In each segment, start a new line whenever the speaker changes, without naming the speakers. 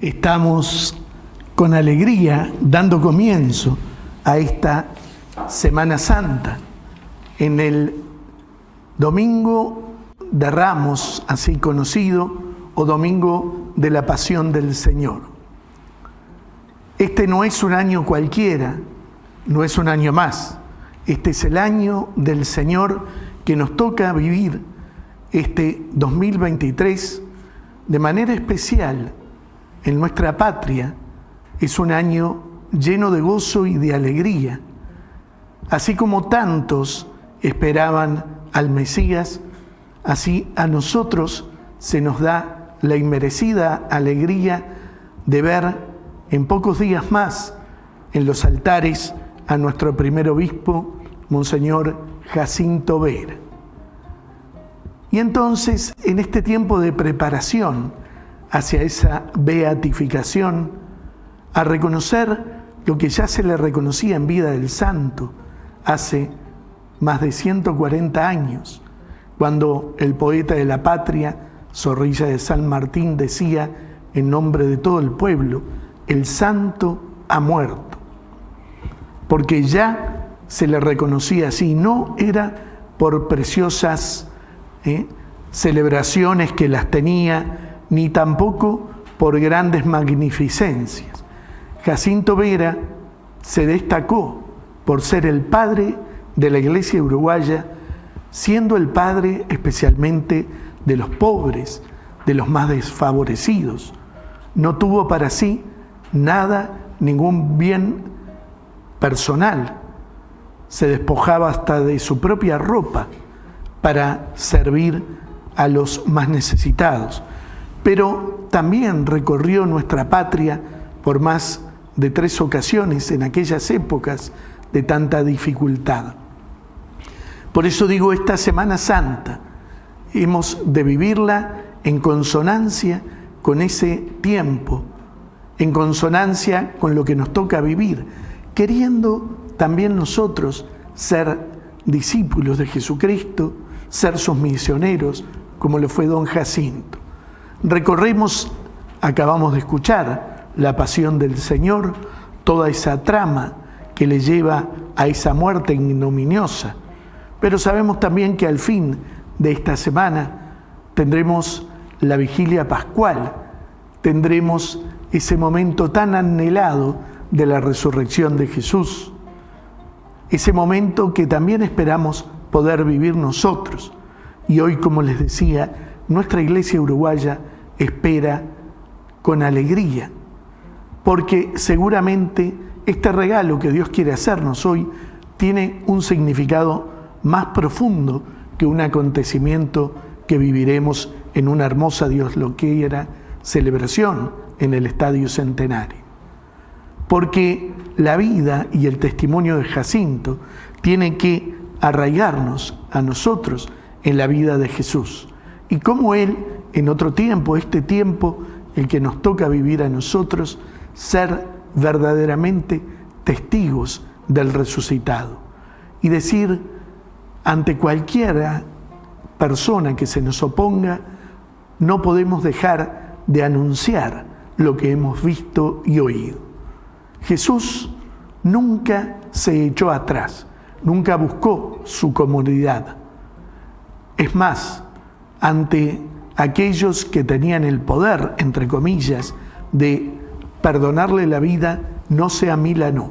Estamos con alegría dando comienzo a esta Semana Santa. En el Domingo de Ramos, así conocido, o Domingo de la Pasión del Señor. Este no es un año cualquiera, no es un año más. Este es el año del Señor que nos toca vivir este 2023 de manera especial en nuestra patria es un año lleno de gozo y de alegría. Así como tantos esperaban al Mesías, así a nosotros se nos da la inmerecida alegría de ver en pocos días más en los altares a nuestro primer obispo, Monseñor Jacinto Vera. Y entonces, en este tiempo de preparación, hacia esa beatificación, a reconocer lo que ya se le reconocía en vida del santo hace más de 140 años, cuando el poeta de la patria, Zorrilla de San Martín, decía en nombre de todo el pueblo, el santo ha muerto, porque ya se le reconocía así, no era por preciosas ¿eh? celebraciones que las tenía, ni tampoco por grandes magnificencias. Jacinto Vera se destacó por ser el padre de la iglesia uruguaya, siendo el padre especialmente de los pobres, de los más desfavorecidos. No tuvo para sí nada, ningún bien personal. Se despojaba hasta de su propia ropa para servir a los más necesitados pero también recorrió nuestra patria por más de tres ocasiones en aquellas épocas de tanta dificultad. Por eso digo, esta Semana Santa hemos de vivirla en consonancia con ese tiempo, en consonancia con lo que nos toca vivir, queriendo también nosotros ser discípulos de Jesucristo, ser sus misioneros, como lo fue don Jacinto. Recorremos, acabamos de escuchar, la pasión del Señor, toda esa trama que le lleva a esa muerte ignominiosa. Pero sabemos también que al fin de esta semana tendremos la vigilia pascual, tendremos ese momento tan anhelado de la resurrección de Jesús, ese momento que también esperamos poder vivir nosotros. Y hoy, como les decía, nuestra iglesia uruguaya espera con alegría, porque seguramente este regalo que Dios quiere hacernos hoy tiene un significado más profundo que un acontecimiento que viviremos en una hermosa Dios lo que era celebración en el Estadio Centenario. Porque la vida y el testimonio de Jacinto tienen que arraigarnos a nosotros en la vida de Jesús y cómo Él en otro tiempo, este tiempo, el que nos toca vivir a nosotros, ser verdaderamente testigos del resucitado y decir ante cualquiera persona que se nos oponga, no podemos dejar de anunciar lo que hemos visto y oído. Jesús nunca se echó atrás, nunca buscó su comodidad. Es más, ante aquellos que tenían el poder, entre comillas, de perdonarle la vida, no sea Milano,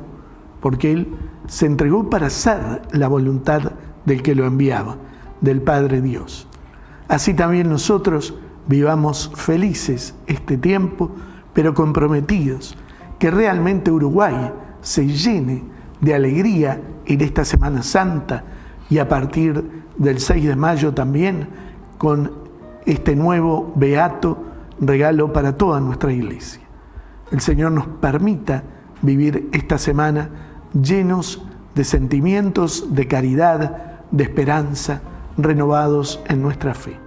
porque él se entregó para hacer la voluntad del que lo enviaba, del Padre Dios. Así también nosotros vivamos felices este tiempo, pero comprometidos, que realmente Uruguay se llene de alegría en esta Semana Santa y a partir del 6 de mayo también con este nuevo beato regalo para toda nuestra iglesia. El Señor nos permita vivir esta semana llenos de sentimientos de caridad, de esperanza, renovados en nuestra fe.